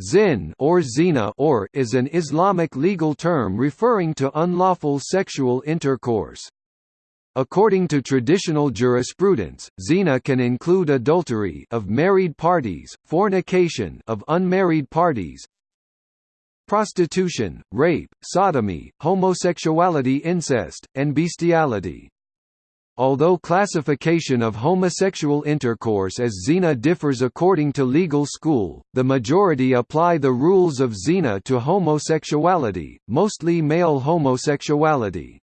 Zin or zina or is an Islamic legal term referring to unlawful sexual intercourse. According to traditional jurisprudence, zina can include adultery of married parties, fornication of unmarried parties, prostitution, rape, sodomy, homosexuality incest, and bestiality. Although classification of homosexual intercourse as zina differs according to legal school, the majority apply the rules of zina to homosexuality, mostly male homosexuality.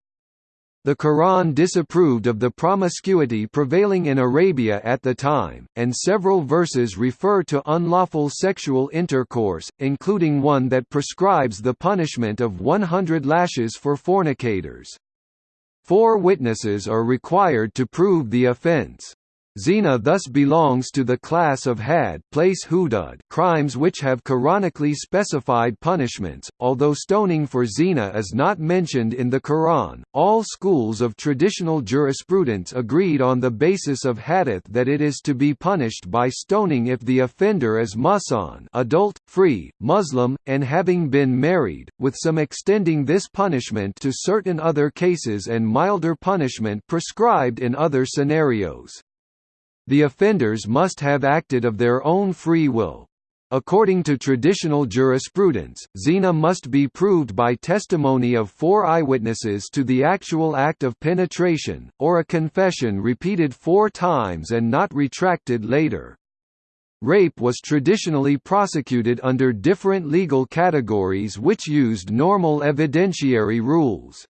The Quran disapproved of the promiscuity prevailing in Arabia at the time, and several verses refer to unlawful sexual intercourse, including one that prescribes the punishment of 100 lashes for fornicators. Four witnesses are required to prove the offense. Zina thus belongs to the class of had place hudud crimes which have Quranically specified punishments, although stoning for zina is not mentioned in the Quran. All schools of traditional jurisprudence agreed on the basis of hadith that it is to be punished by stoning if the offender is muhsan adult, free, Muslim, and having been married, with some extending this punishment to certain other cases and milder punishment prescribed in other scenarios. The offenders must have acted of their own free will. According to traditional jurisprudence, zina must be proved by testimony of four eyewitnesses to the actual act of penetration, or a confession repeated four times and not retracted later. Rape was traditionally prosecuted under different legal categories which used normal evidentiary rules.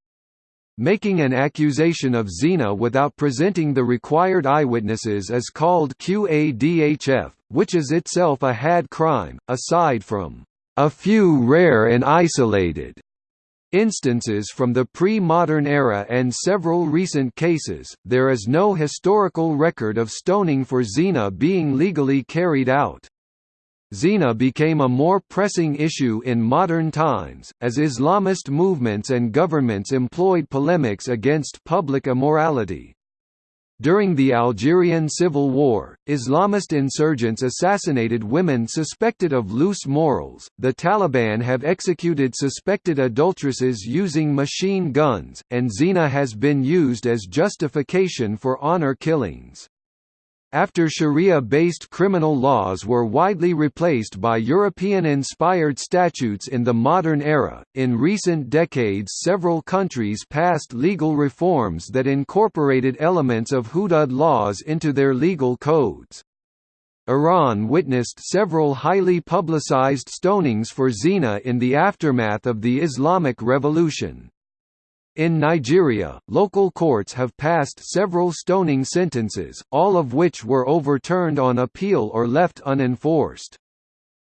Making an accusation of zina without presenting the required eyewitnesses is called qadhf, which is itself a had crime, aside from a few rare and isolated instances from the pre-modern era and several recent cases, there is no historical record of stoning for zina being legally carried out. Zina became a more pressing issue in modern times, as Islamist movements and governments employed polemics against public immorality. During the Algerian Civil War, Islamist insurgents assassinated women suspected of loose morals. The Taliban have executed suspected adulteresses using machine guns, and zina has been used as justification for honor killings. After Sharia-based criminal laws were widely replaced by European-inspired statutes in the modern era, in recent decades several countries passed legal reforms that incorporated elements of hudud laws into their legal codes. Iran witnessed several highly publicized stonings for zina in the aftermath of the Islamic Revolution. In Nigeria, local courts have passed several stoning sentences, all of which were overturned on appeal or left unenforced.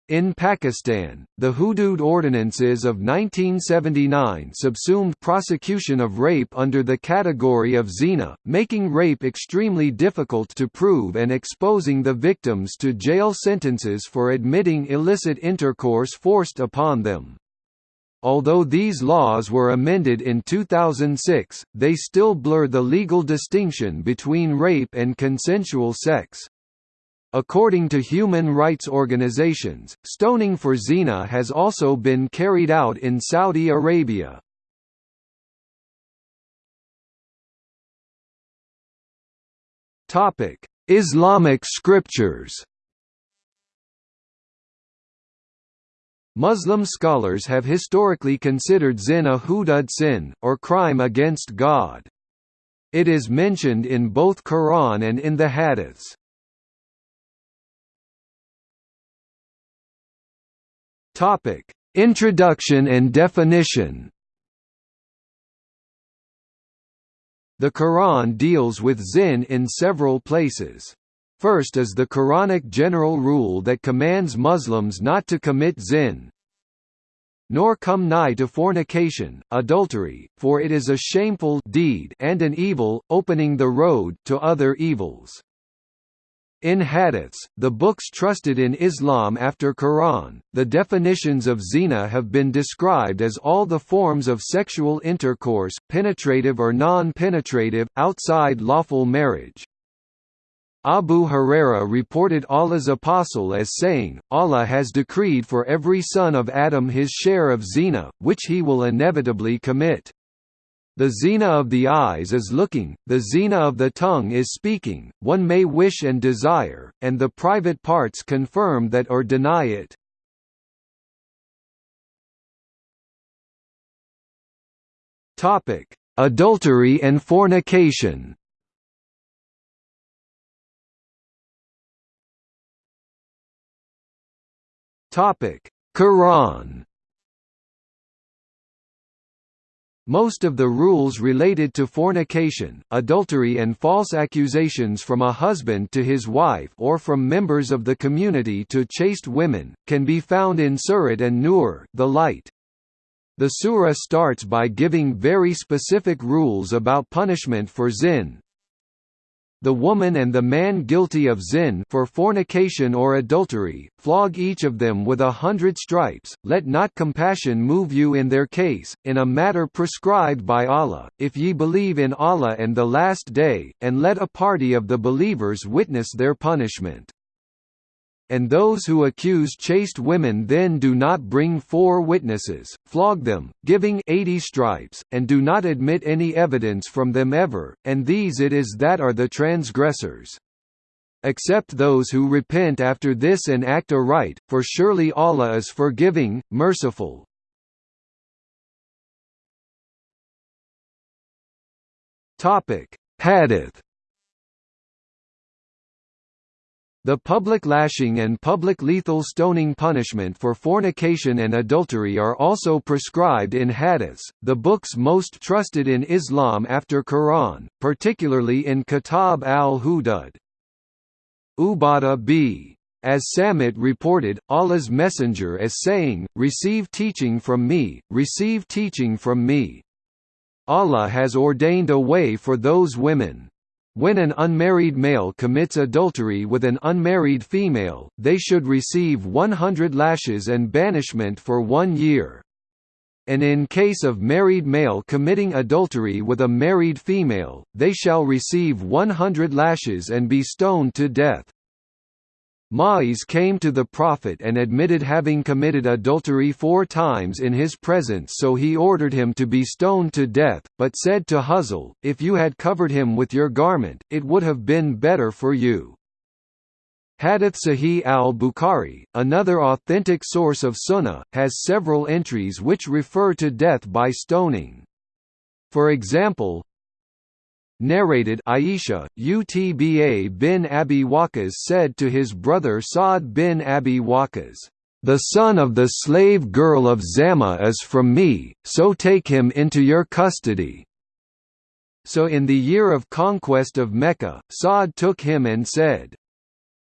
In Pakistan, the Hudud Ordinances of 1979 subsumed prosecution of rape under the category of zina, making rape extremely difficult to prove and exposing the victims to jail sentences for admitting illicit intercourse forced upon them. Although these laws were amended in 2006, they still blur the legal distinction between rape and consensual sex. According to human rights organizations, stoning for zina has also been carried out in Saudi Arabia. Islamic scriptures Muslim scholars have historically considered zin a hudud sin, or crime against God. It is mentioned in both Quran and in the Hadiths. Topic: Introduction and definition. The Quran deals with zin in several places. First is the Quranic general rule that commands Muslims not to commit zin, nor come nigh to fornication, adultery, for it is a shameful deed and an evil, opening the road to other evils. In hadiths, the books trusted in Islam after Quran, the definitions of zina have been described as all the forms of sexual intercourse, penetrative or non-penetrative, outside lawful marriage. Abu Huraira reported Allah's apostle as saying, Allah has decreed for every son of Adam his share of zina, which he will inevitably commit. The zina of the eyes is looking, the zina of the tongue is speaking, one may wish and desire, and the private parts confirm that or deny it. Adultery and fornication Topic: Quran. Most of the rules related to fornication, adultery and false accusations from a husband to his wife or from members of the community to chaste women, can be found in Surat an-Nur, the light. The surah starts by giving very specific rules about punishment for zin, the woman and the man guilty of zin for fornication or adultery, flog each of them with a hundred stripes, let not compassion move you in their case, in a matter prescribed by Allah, if ye believe in Allah and the Last Day, and let a party of the believers witness their punishment and those who accuse chaste women then do not bring four witnesses, flog them, giving eighty stripes, and do not admit any evidence from them ever, and these it is that are the transgressors. Except those who repent after this and act aright, for surely Allah is forgiving, merciful. Hadith The public lashing and public lethal stoning punishment for fornication and adultery are also prescribed in hadiths, the books most trusted in Islam after Quran, particularly in Kitab al-Hudud. Ubadah b. As Samit reported, Allah's messenger is saying, Receive teaching from me, receive teaching from me. Allah has ordained a way for those women when an unmarried male commits adultery with an unmarried female, they should receive 100 lashes and banishment for one year. And in case of married male committing adultery with a married female, they shall receive 100 lashes and be stoned to death. Ma'iz came to the Prophet and admitted having committed adultery four times in his presence so he ordered him to be stoned to death, but said to Hazzal, If you had covered him with your garment, it would have been better for you. Hadith Sahih al-Bukhari, another authentic source of sunnah, has several entries which refer to death by stoning. For example, Narrated Aisha, Utba bin Abi Waqqas said to his brother Sa'd bin Abi Waqqas, "The son of the slave girl of Zama is from me, so take him into your custody." So in the year of conquest of Mecca, Sa'd took him and said,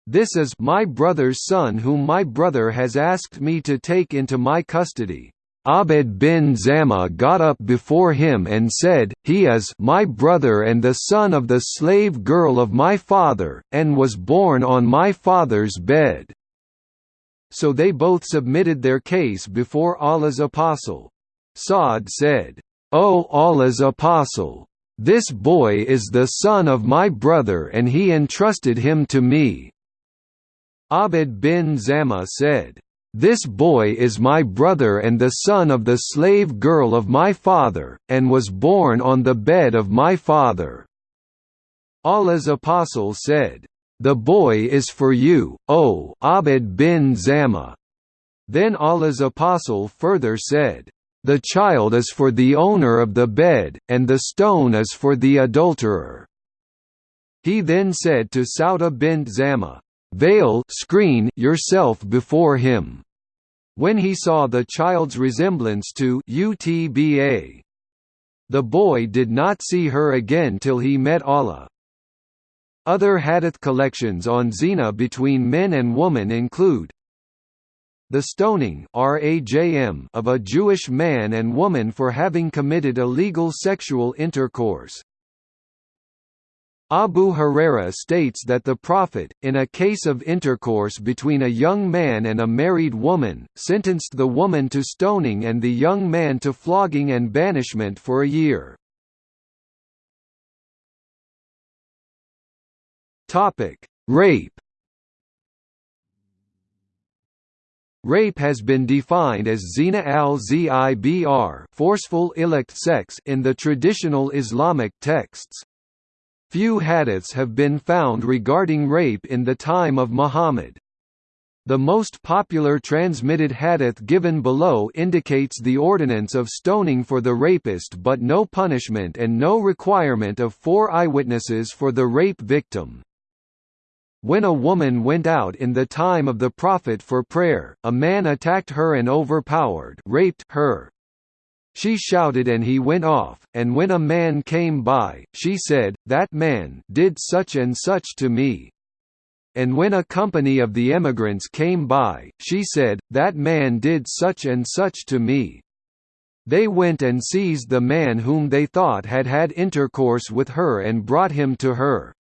This is my brother's son whom my brother has asked me to take into my custody. Abd bin Zama got up before him and said, He is my brother and the son of the slave girl of my father, and was born on my father's bed. So they both submitted their case before Allah's apostle. Sa'd said, O Allah's apostle! This boy is the son of my brother and he entrusted him to me. Abd bin Zama said, this boy is my brother and the son of the slave girl of my father, and was born on the bed of my father." Allah's apostle said, "The boy is for you, O Abd bin Zama." Then Allah's apostle further said, "The child is for the owner of the bed, and the stone is for the adulterer." He then said to Sauda bint Zama, Veil screen yourself before him. When he saw the child's resemblance to Utba, the boy did not see her again till he met Allah. Other hadith collections on zina between men and woman include the stoning of a Jewish man and woman for having committed illegal sexual intercourse. Abu Huraira states that the Prophet, in a case of intercourse between a young man and a married woman, sentenced the woman to stoning and the young man to flogging and banishment for a year. Rape Rape has been defined as zina al-zibr forceful illicit sex in the traditional Islamic texts. Few hadiths have been found regarding rape in the time of Muhammad. The most popular transmitted hadith given below indicates the ordinance of stoning for the rapist but no punishment and no requirement of four eyewitnesses for the rape victim. When a woman went out in the time of the Prophet for prayer, a man attacked her and overpowered raped her. She shouted and he went off, and when a man came by, she said, That man did such and such to me. And when a company of the emigrants came by, she said, That man did such and such to me. They went and seized the man whom they thought had had intercourse with her and brought him to her.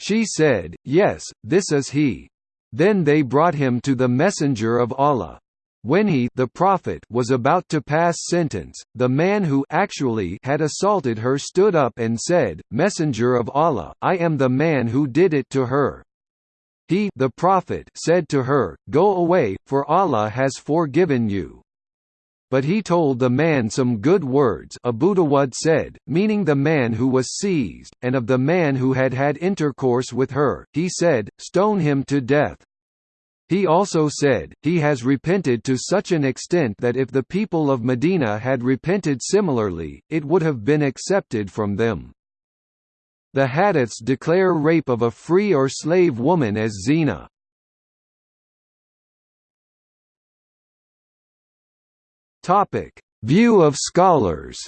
She said, Yes, this is he. Then they brought him to the messenger of Allah. When he the prophet was about to pass sentence, the man who actually had assaulted her stood up and said, Messenger of Allah, I am the man who did it to her. He the prophet said to her, Go away, for Allah has forgiven you. But he told the man some good words Abu Dawud said, meaning the man who was seized, and of the man who had had intercourse with her, he said, Stone him to death. He also said, He has repented to such an extent that if the people of Medina had repented similarly, it would have been accepted from them. The hadiths declare rape of a free or slave woman as zina. View of scholars.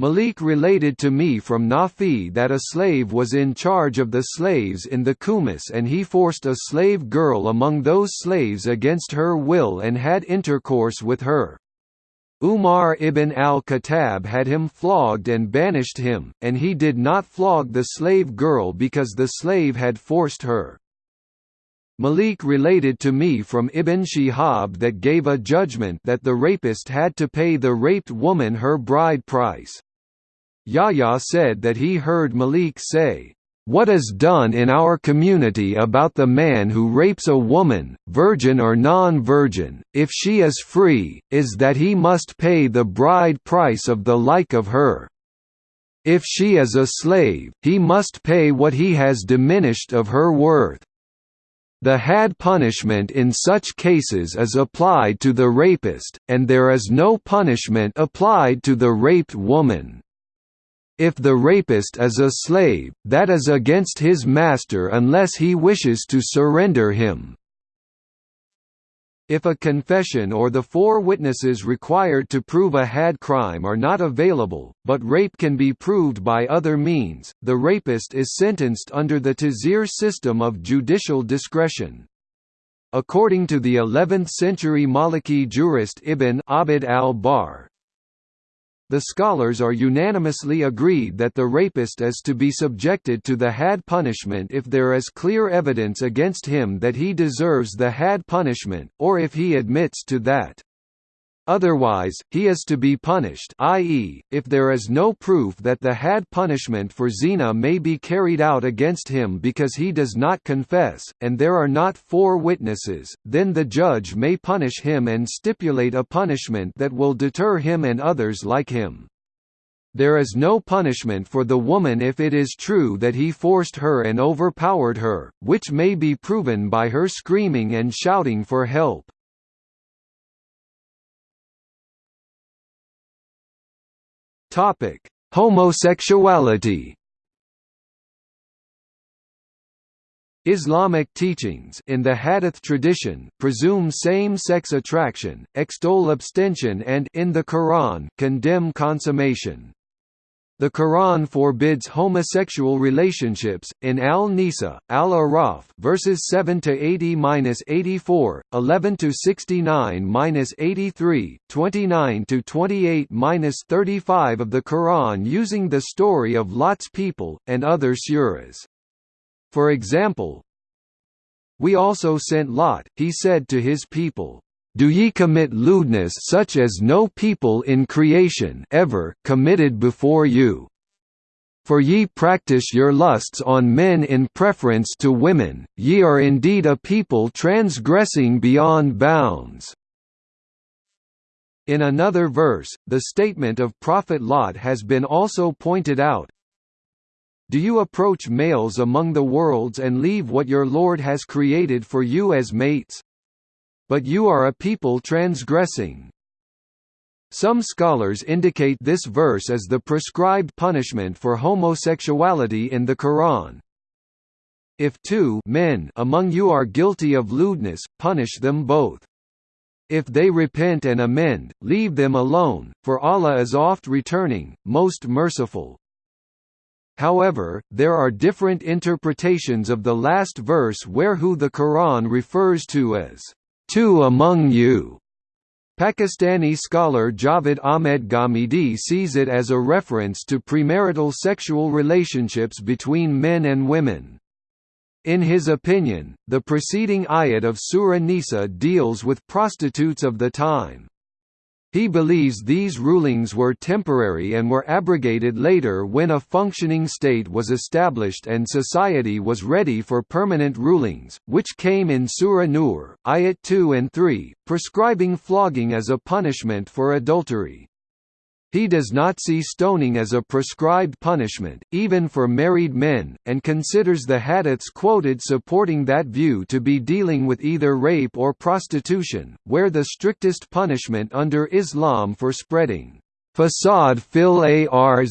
Malik related to me from Nafi that a slave was in charge of the slaves in the khumus and he forced a slave girl among those slaves against her will and had intercourse with her. Umar ibn al-Khattab had him flogged and banished him, and he did not flog the slave girl because the slave had forced her. Malik related to me from Ibn Shihab that gave a judgment that the rapist had to pay the raped woman her bride price. Yahya said that he heard Malik say, "What is done in our community about the man who rapes a woman, virgin or non-virgin, if she is free, is that he must pay the bride price of the like of her. If she is a slave, he must pay what he has diminished of her worth. The had punishment in such cases is applied to the rapist, and there is no punishment applied to the raped woman. If the rapist is a slave, that is against his master unless he wishes to surrender him. If a confession or the four witnesses required to prove a had crime are not available, but rape can be proved by other means, the rapist is sentenced under the tazir system of judicial discretion. According to the 11th-century Maliki jurist Ibn Abd al-Barr, the scholars are unanimously agreed that the rapist is to be subjected to the had punishment if there is clear evidence against him that he deserves the had punishment, or if he admits to that. Otherwise, he is to be punished i.e., if there is no proof that the had punishment for zina may be carried out against him because he does not confess, and there are not four witnesses, then the judge may punish him and stipulate a punishment that will deter him and others like him. There is no punishment for the woman if it is true that he forced her and overpowered her, which may be proven by her screaming and shouting for help. Topic: Homosexuality. Islamic teachings in the Hadith tradition presume same-sex attraction, extol abstention and in the Quran condemn consummation. The Quran forbids homosexual relationships in Al-Nisa, Al-Araf, verses 7 to 80-84, 11 to 69-83, 29 to 28-35 of the Quran using the story of Lot's people and other suras. For example, we also sent Lot, he said to his people, do ye commit lewdness such as no people in creation ever committed before you? For ye practice your lusts on men in preference to women, ye are indeed a people transgressing beyond bounds." In another verse, the statement of Prophet Lot has been also pointed out, do you approach males among the worlds and leave what your Lord has created for you as mates? But you are a people transgressing. Some scholars indicate this verse as the prescribed punishment for homosexuality in the Quran. If two men among you are guilty of lewdness, punish them both. If they repent and amend, leave them alone, for Allah is oft returning, most merciful. However, there are different interpretations of the last verse where who the Quran refers to as two among you. Pakistani scholar Javed Ahmed Ghamidi sees it as a reference to premarital sexual relationships between men and women. In his opinion, the preceding ayat of Surah Nisa deals with prostitutes of the time. He believes these rulings were temporary and were abrogated later when a functioning state was established and society was ready for permanent rulings, which came in Surah Nur, Ayat 2 and 3, prescribing flogging as a punishment for adultery. He does not see stoning as a prescribed punishment, even for married men, and considers the hadiths quoted supporting that view to be dealing with either rape or prostitution, where the strictest punishment under Islam for spreading fasad fil arz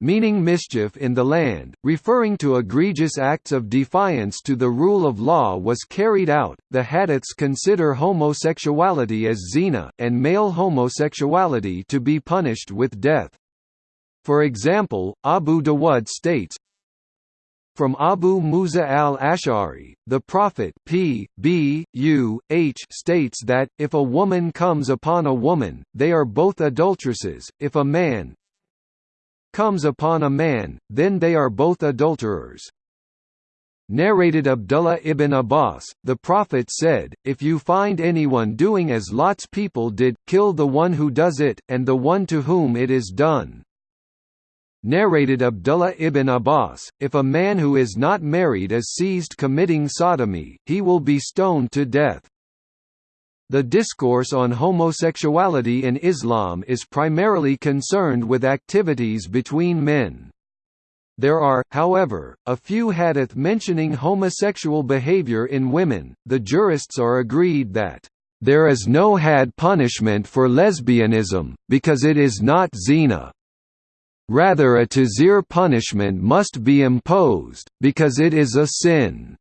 meaning mischief in the land, referring to egregious acts of defiance to the rule of law was carried out. The hadiths consider homosexuality as zina, and male homosexuality to be punished with death. For example, Abu Dawud states, from Abu Musa al-Ash'ari, the Prophet P. B. U. H states that, if a woman comes upon a woman, they are both adulteresses, if a man, comes upon a man, then they are both adulterers. Narrated Abdullah ibn Abbas, the Prophet said, If you find anyone doing as Lot's people did, kill the one who does it, and the one to whom it is done. Narrated Abdullah ibn Abbas, If a man who is not married is seized committing sodomy, he will be stoned to death. The discourse on homosexuality in Islam is primarily concerned with activities between men. There are, however, a few hadith mentioning homosexual behavior in women. The jurists are agreed that there is no had punishment for lesbianism, because it is not zina. Rather a tazir punishment must be imposed, because it is a sin.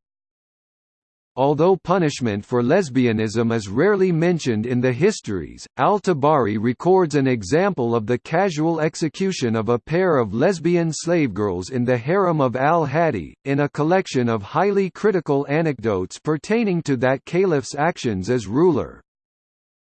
Although punishment for lesbianism is rarely mentioned in the histories, al-Tabari records an example of the casual execution of a pair of lesbian slavegirls in the harem of al-Hadi, in a collection of highly critical anecdotes pertaining to that caliph's actions as ruler.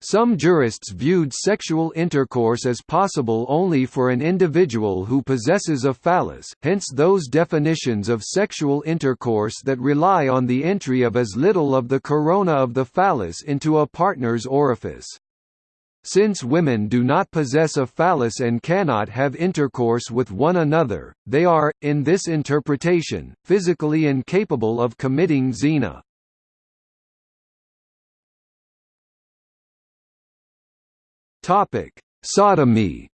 Some jurists viewed sexual intercourse as possible only for an individual who possesses a phallus, hence those definitions of sexual intercourse that rely on the entry of as little of the corona of the phallus into a partner's orifice. Since women do not possess a phallus and cannot have intercourse with one another, they are, in this interpretation, physically incapable of committing zina. Topic: Sodomy.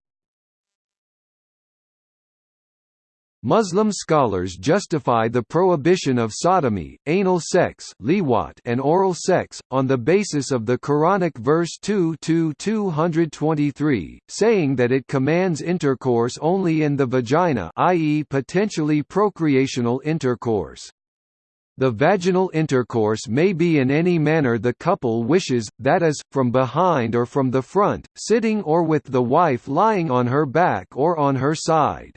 Muslim scholars justify the prohibition of sodomy, anal sex and oral sex, on the basis of the Quranic verse 2-223, saying that it commands intercourse only in the vagina i.e. potentially procreational intercourse. The vaginal intercourse may be in any manner the couple wishes, that is, from behind or from the front, sitting or with the wife lying on her back or on her side.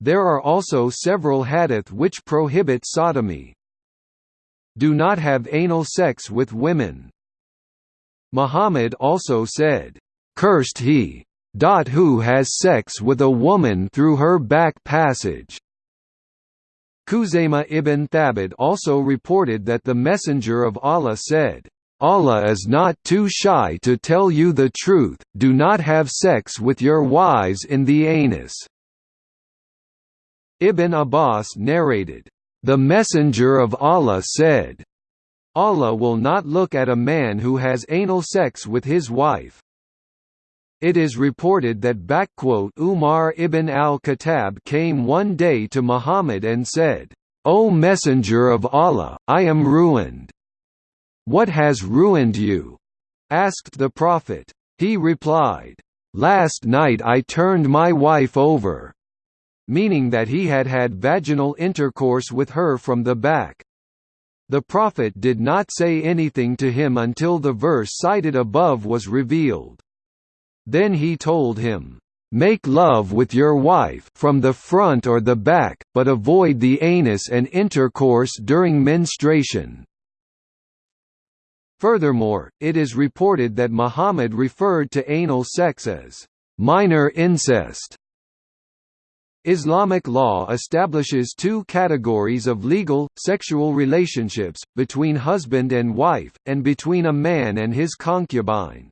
There are also several hadith which prohibit sodomy. Do not have anal sex with women. Muhammad also said, "Cursed he who has sex with a woman through her back passage." Khuzaymah ibn Thabit also reported that the Messenger of Allah said, Allah is not too shy to tell you the truth, do not have sex with your wives in the anus. Ibn Abbas narrated, "...the Messenger of Allah said, Allah will not look at a man who has anal sex with his wife. It is reported that Umar ibn al-Khattab came one day to Muhammad and said, O Messenger of Allah, I am ruined. What has ruined you? asked the Prophet. He replied, Last night I turned my wife over, meaning that he had had vaginal intercourse with her from the back. The Prophet did not say anything to him until the verse cited above was revealed. Then he told him, "Make love with your wife from the front or the back, but avoid the anus and intercourse during menstruation." Furthermore, it is reported that Muhammad referred to anal sex as minor incest Islamic law establishes two categories of legal, sexual relationships, between husband and wife, and between a man and his concubine.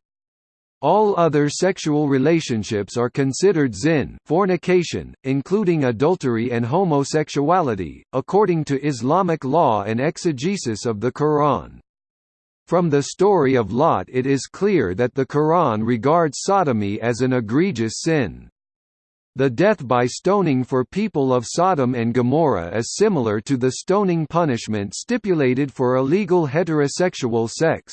All other sexual relationships are considered zin fornication, including adultery and homosexuality, according to Islamic law and exegesis of the Quran. From the story of Lot it is clear that the Quran regards sodomy as an egregious sin. The death by stoning for people of Sodom and Gomorrah is similar to the stoning punishment stipulated for illegal heterosexual sex.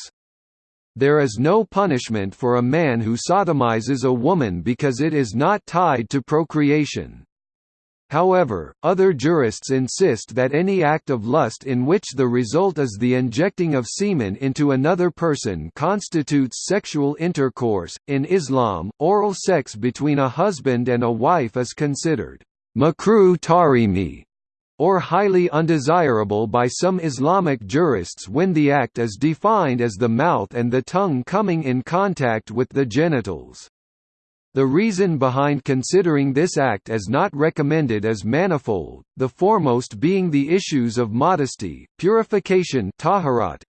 There is no punishment for a man who sodomizes a woman because it is not tied to procreation. However, other jurists insist that any act of lust in which the result is the injecting of semen into another person constitutes sexual intercourse. In Islam, oral sex between a husband and a wife is considered makruh tahrimi or highly undesirable by some Islamic jurists when the act is defined as the mouth and the tongue coming in contact with the genitals. The reason behind considering this act as not recommended is manifold, the foremost being the issues of modesty, purification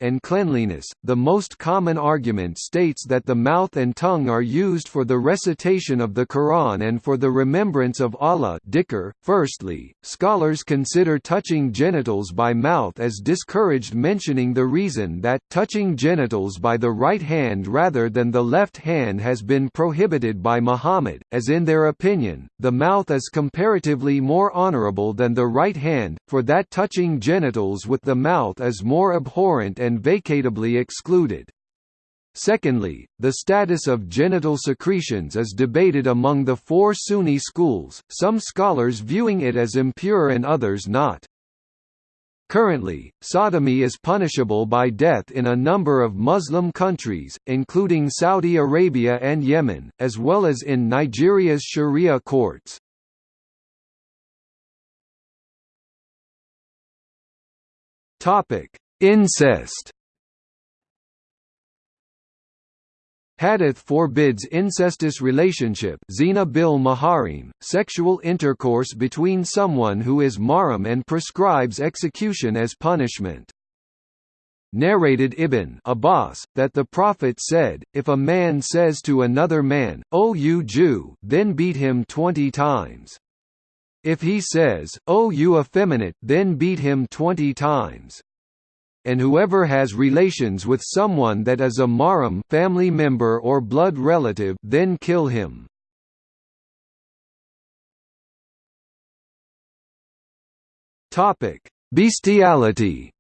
and cleanliness. The most common argument states that the mouth and tongue are used for the recitation of the Quran and for the remembrance of Allah. Firstly, scholars consider touching genitals by mouth as discouraged mentioning the reason that touching genitals by the right hand rather than the left hand has been prohibited by Muhammad, as in their opinion, the mouth is comparatively more honorable than the right hand, for that touching genitals with the mouth is more abhorrent and vacatably excluded. Secondly, the status of genital secretions is debated among the four Sunni schools, some scholars viewing it as impure and others not. Currently, sodomy is punishable by death in a number of Muslim countries, including Saudi Arabia and Yemen, as well as in Nigeria's Sharia courts. Incest Hadith forbids incestuous relationship zina bil maharim, sexual intercourse between someone who is mahram and prescribes execution as punishment. Narrated Ibn Abbas, that the Prophet said, if a man says to another man, O you Jew, then beat him twenty times. If he says, O you effeminate, then beat him twenty times and whoever has relations with someone that is a mahram family member or blood relative then kill him. Topic: Bestiality.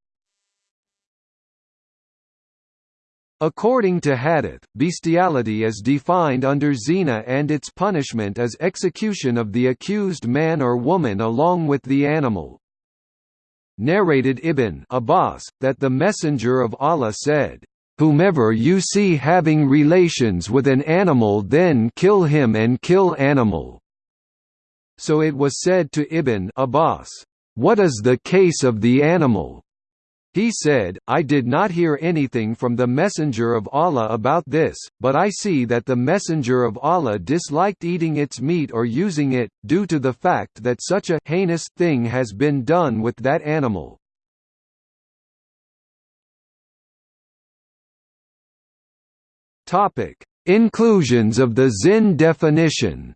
According to Hadith, bestiality is defined under zina and its punishment is execution of the accused man or woman along with the animal narrated Ibn Abbas, that the Messenger of Allah said, "'Whomever you see having relations with an animal then kill him and kill animal." So it was said to Ibn Abbas, "'What is the case of the animal?' He said, I did not hear anything from the Messenger of Allah about this, but I see that the Messenger of Allah disliked eating its meat or using it, due to the fact that such a heinous thing has been done with that animal. Inclusions of the Zin definition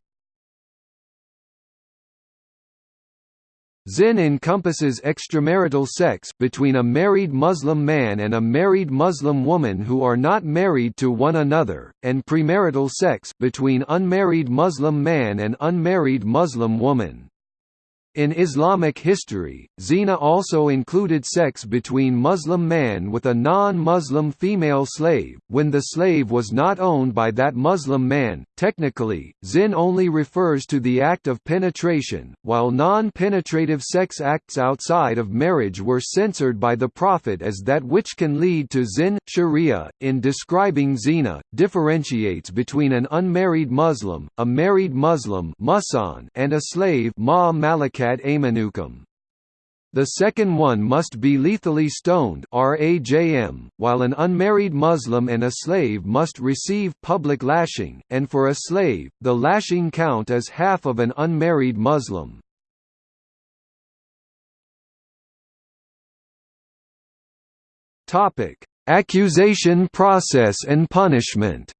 Zin encompasses extramarital sex between a married Muslim man and a married Muslim woman who are not married to one another, and premarital sex between unmarried Muslim man and unmarried Muslim woman. In Islamic history, zina also included sex between Muslim man with a non-Muslim female slave, when the slave was not owned by that Muslim man. Technically, zin only refers to the act of penetration, while non-penetrative sex acts outside of marriage were censored by the Prophet as that which can lead to zin. Sharia, in describing zina, differentiates between an unmarried Muslim, a married Muslim and a slave ma ad amanukum. The second one must be lethally stoned rajm, while an unmarried Muslim and a slave must receive public lashing, and for a slave, the lashing count is half of an unmarried Muslim. Accusation process and punishment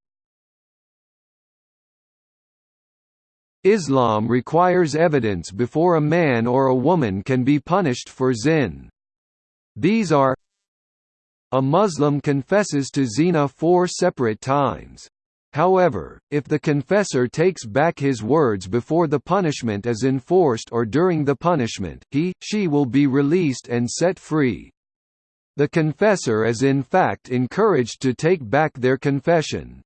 Islam requires evidence before a man or a woman can be punished for zin. These are A Muslim confesses to zina four separate times. However, if the confessor takes back his words before the punishment is enforced or during the punishment, he, she will be released and set free. The confessor is in fact encouraged to take back their confession.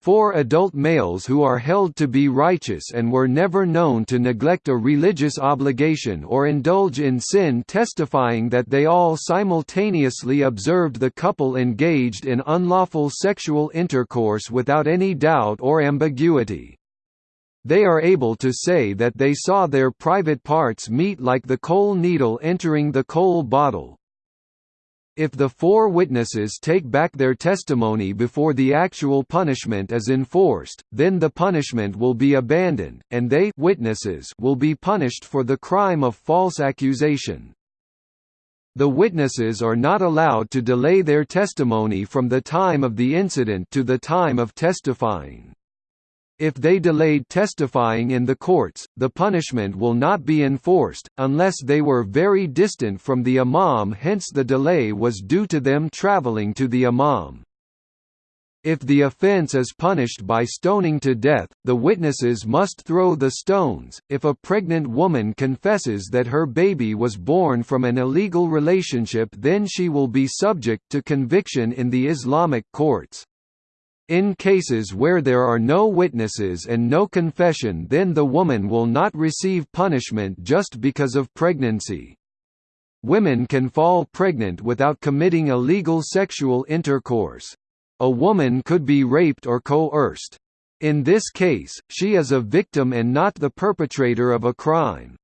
Four adult males who are held to be righteous and were never known to neglect a religious obligation or indulge in sin testifying that they all simultaneously observed the couple engaged in unlawful sexual intercourse without any doubt or ambiguity. They are able to say that they saw their private parts meet like the kohl needle entering the kohl bottle, if the four witnesses take back their testimony before the actual punishment is enforced, then the punishment will be abandoned, and they witnesses will be punished for the crime of false accusation. The witnesses are not allowed to delay their testimony from the time of the incident to the time of testifying. If they delayed testifying in the courts, the punishment will not be enforced, unless they were very distant from the imam hence the delay was due to them traveling to the imam. If the offense is punished by stoning to death, the witnesses must throw the stones. If a pregnant woman confesses that her baby was born from an illegal relationship, then she will be subject to conviction in the Islamic courts. In cases where there are no witnesses and no confession then the woman will not receive punishment just because of pregnancy. Women can fall pregnant without committing illegal sexual intercourse. A woman could be raped or coerced. In this case, she is a victim and not the perpetrator of a crime.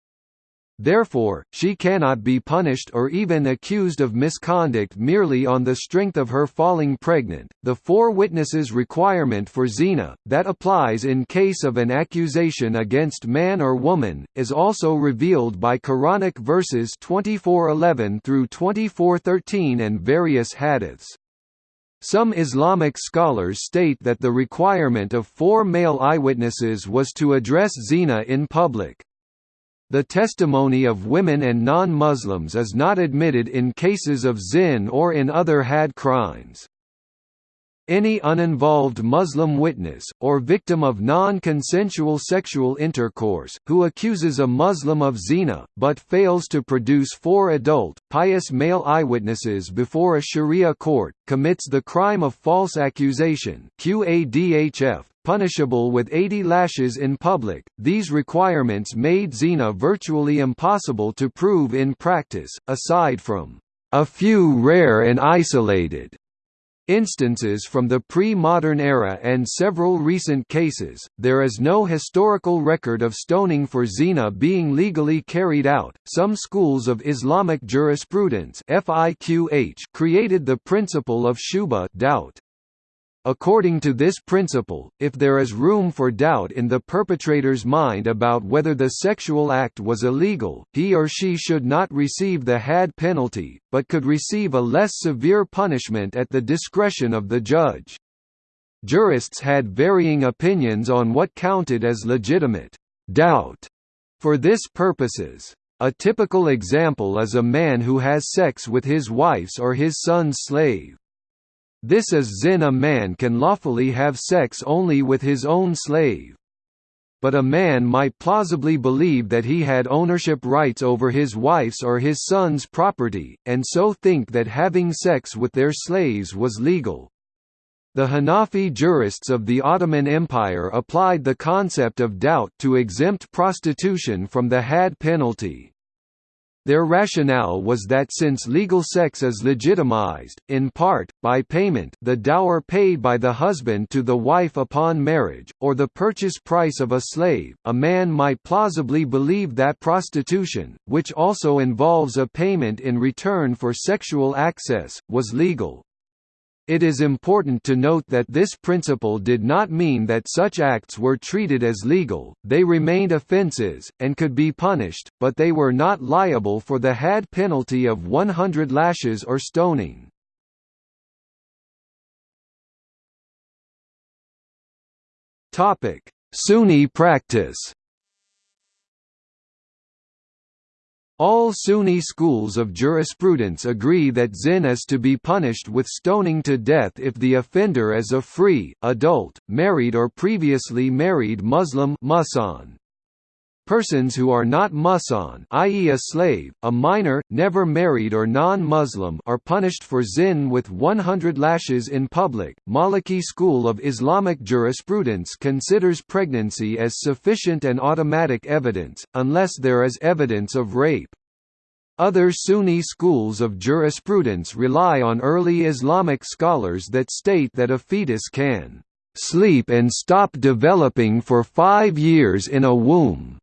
Therefore, she cannot be punished or even accused of misconduct merely on the strength of her falling pregnant. The four witnesses requirement for zina, that applies in case of an accusation against man or woman, is also revealed by Quranic verses 2411 through 2413 and various hadiths. Some Islamic scholars state that the requirement of four male eyewitnesses was to address zina in public. The testimony of women and non-Muslims is not admitted in cases of zin or in other had crimes. Any uninvolved Muslim witness, or victim of non-consensual sexual intercourse, who accuses a Muslim of zina, but fails to produce four adult, pious male eyewitnesses before a sharia court, commits the crime of false accusation QADHF, punishable with 80 lashes in public. These requirements made zina virtually impossible to prove in practice, aside from a few rare and isolated instances from the pre-modern era and several recent cases, there is no historical record of stoning for zina being legally carried out. Some schools of Islamic jurisprudence (FIQH) created the principle of shubha doubt. According to this principle, if there is room for doubt in the perpetrator's mind about whether the sexual act was illegal, he or she should not receive the had penalty, but could receive a less severe punishment at the discretion of the judge. Jurists had varying opinions on what counted as legitimate doubt for this purposes. A typical example is a man who has sex with his wife's or his son's slave. This is zin a man can lawfully have sex only with his own slave but a man might plausibly believe that he had ownership rights over his wife's or his son's property, and so think that having sex with their slaves was legal. The Hanafi jurists of the Ottoman Empire applied the concept of doubt to exempt prostitution from the hadd penalty. Their rationale was that since legal sex is legitimized, in part, by payment the dower paid by the husband to the wife upon marriage, or the purchase price of a slave, a man might plausibly believe that prostitution, which also involves a payment in return for sexual access, was legal. It is important to note that this principle did not mean that such acts were treated as legal, they remained offences, and could be punished, but they were not liable for the hadd penalty of 100 lashes or stoning. Sunni practice All Sunni schools of jurisprudence agree that zin is to be punished with stoning to death if the offender is a free, adult, married or previously married Muslim muhsan. Persons who are not muhsan i.e. a slave, a minor, never married or non-Muslim are punished for zin with 100 lashes in public. Maliki school of Islamic jurisprudence considers pregnancy as sufficient and automatic evidence, unless there is evidence of rape. Other Sunni schools of jurisprudence rely on early Islamic scholars that state that a fetus can sleep and stop developing for five years in a womb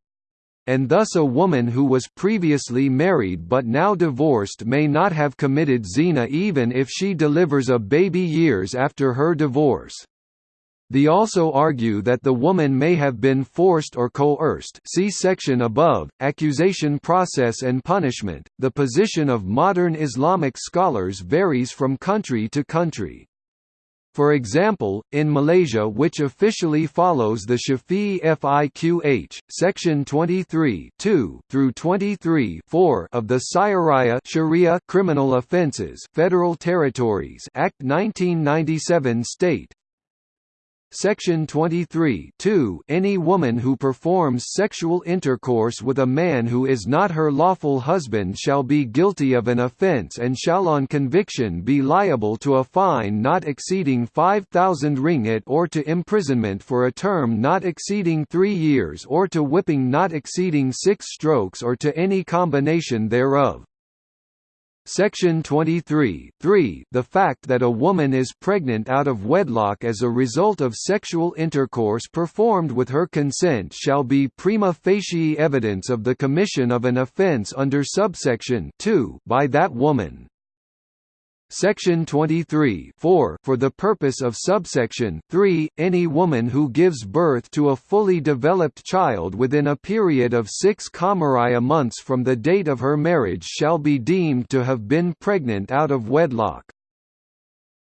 and thus a woman who was previously married but now divorced may not have committed zina even if she delivers a baby years after her divorce. They also argue that the woman may have been forced or coerced see section above, accusation process and punishment. The position of modern Islamic scholars varies from country to country. For example, in Malaysia which officially follows the Shafi'i Fiqh, section 23 through 23 of the Syariah Sharia Criminal Offences Federal Territories Act 1997 state, Section 23 Any woman who performs sexual intercourse with a man who is not her lawful husband shall be guilty of an offence and shall on conviction be liable to a fine not exceeding 5,000 ringgit or to imprisonment for a term not exceeding three years or to whipping not exceeding six strokes or to any combination thereof. Section 23 3 The fact that a woman is pregnant out of wedlock as a result of sexual intercourse performed with her consent shall be prima facie evidence of the commission of an offence under subsection 2 by that woman. Section 23 4 For the purpose of subsection 3, any woman who gives birth to a fully developed child within a period of six Qamariya months from the date of her marriage shall be deemed to have been pregnant out of wedlock.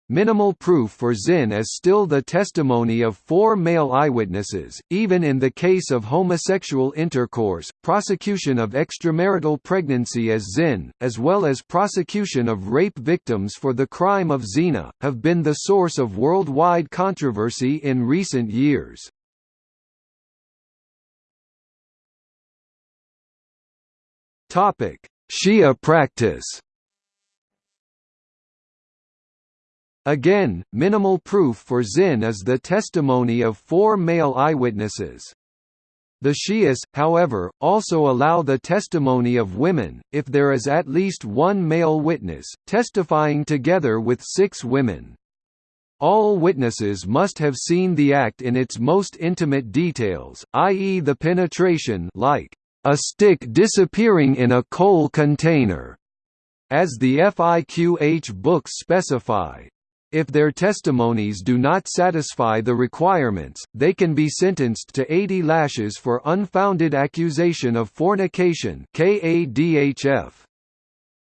Minimal proof for zin is still the testimony of four male eyewitnesses, even in the case of homosexual intercourse, prosecution of extramarital pregnancy as zin, as well as prosecution of rape victims for the crime of zina, have been the source of worldwide controversy in recent years. Shia practice Again, minimal proof for zin is the testimony of four male eyewitnesses. The Shias, however, also allow the testimony of women, if there is at least one male witness, testifying together with six women. All witnesses must have seen the act in its most intimate details, i.e. the penetration like a stick disappearing in a coal container, as the FIQH books specify. If their testimonies do not satisfy the requirements, they can be sentenced to 80 lashes for unfounded accusation of fornication.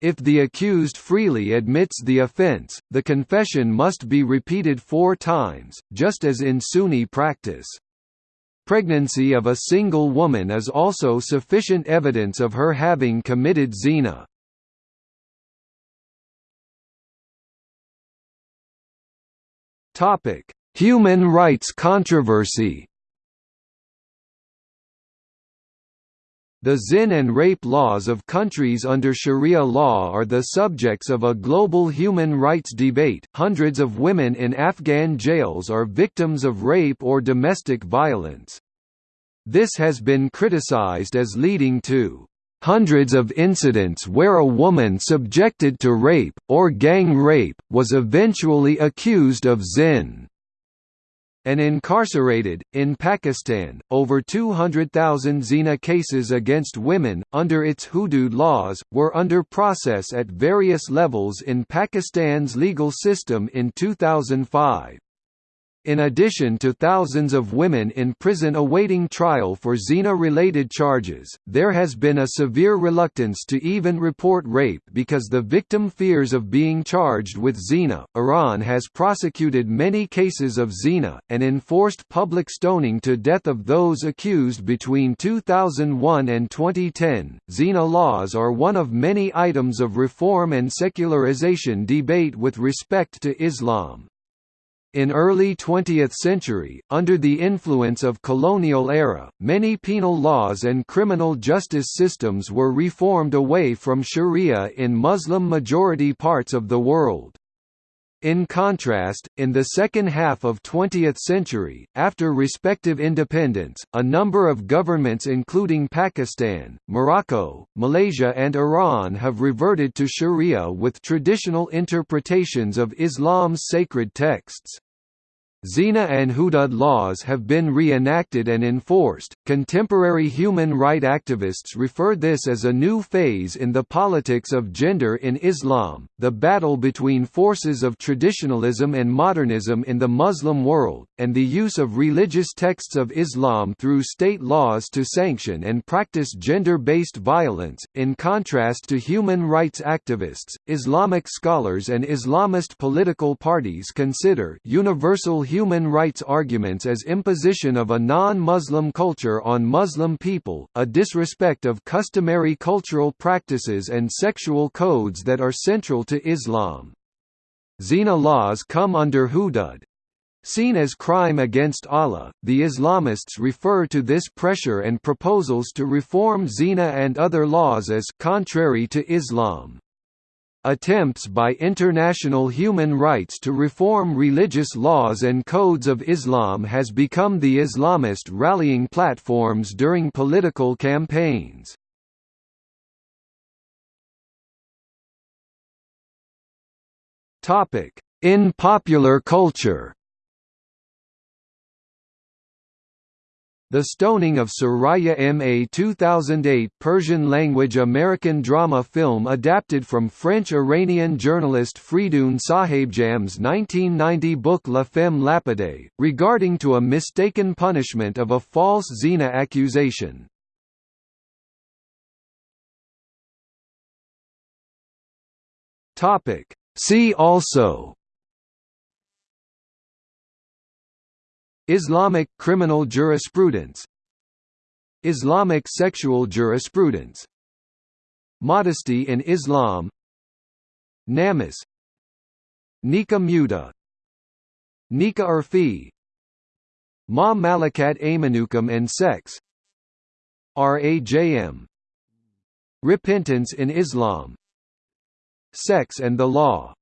If the accused freely admits the offense, the confession must be repeated four times, just as in Sunni practice. pregnancy of a single woman is also sufficient evidence of her having committed zina. Human rights controversy The zina and rape laws of countries under Sharia law are the subjects of a global human rights debate. Hundreds of women in Afghan jails are victims of rape or domestic violence. This has been criticized as leading to hundreds of incidents where a woman subjected to rape, or gang rape, was eventually accused of zina and incarcerated. In Pakistan, over 200,000 zina cases against women, under its hudud laws, were under process at various levels in Pakistan's legal system in 2005. In addition to thousands of women in prison awaiting trial for zina-related charges, there has been a severe reluctance to even report rape because the victim fears of being charged with zina. Iran has prosecuted many cases of zina, and enforced public stoning to death of those accused between 2001 and 2010. Zina laws are one of many items of reform and secularization debate with respect to Islam. In early 20th century, under the influence of colonial era, many penal laws and criminal justice systems were reformed away from sharia in Muslim-majority parts of the world. In contrast, in the second half of 20th century, after respective independence, a number of governments including Pakistan, Morocco, Malaysia and Iran have reverted to sharia with traditional interpretations of Islam's sacred texts. Zina and Hudud laws have been reenacted and enforced. Contemporary human rights activists refer this as a new phase in the politics of gender in Islam, the battle between forces of traditionalism and modernism in the Muslim world, and the use of religious texts of Islam through state laws to sanction and practice gender based violence. In contrast to human rights activists, Islamic scholars and Islamist political parties consider universal human rights arguments as imposition of a non-Muslim culture on Muslim people, a disrespect of customary cultural practices and sexual codes that are central to Islam. Zina laws come under hudud, Seen as crime against Allah, the Islamists refer to this pressure and proposals to reform zina and other laws as contrary to Islam. Attempts by international human rights to reform religious laws and codes of Islam has become the Islamist rallying platforms during political campaigns. In popular culture The Stoning of Soraya M. A 2008 Persian-language American drama film adapted from French-Iranian journalist Fridoun Sahebjam's 1990 book La Femme Lapidée, regarding to a mistaken punishment of a false zina accusation. See also Islamic criminal jurisprudence. Islamic sexual jurisprudence. Modesty in Islam. Namus. Nikah Mut'ah Nikah Urfi. Ma Malakat Aymanukum and Sex. Rajm Repentance in Islam. Sex and the Law